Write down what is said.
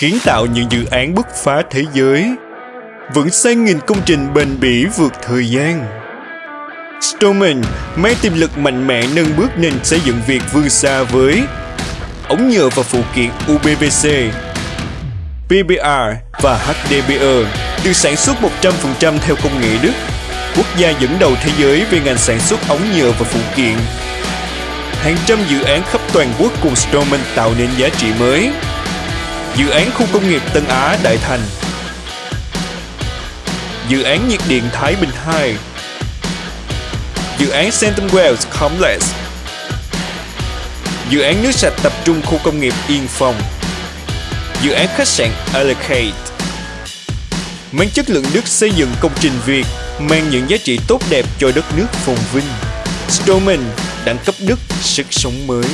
kiến tạo những dự án bứt phá thế giới, vẫn xây nghìn công trình bền bỉ vượt thời gian. Stoneman mang tiềm lực mạnh mẽ nâng bước nền xây dựng Việt vươn xa với ống nhựa và phụ kiện UPVC, PBR và HDPE được sản xuất 100% theo công nghệ Đức, quốc gia dẫn đầu thế giới về ngành sản xuất ống nhựa và phụ kiện. Hàng trăm dự án khắp toàn quốc cùng Stoneman tạo nên giá trị mới. Dự án khu công nghiệp Tân Á Đại Thành. Dự án nhiệt điện Thái Bình 2 Dự án Centum Wells Complex. Dự án nước sạch tập trung khu công nghiệp Yên Phong. Dự án khách sạn Allocate Mang chất lượng nước xây dựng công trình Việt mang những giá trị tốt đẹp cho đất nước phồn vinh. Stroman đẳng cấp Đức, sức sống mới.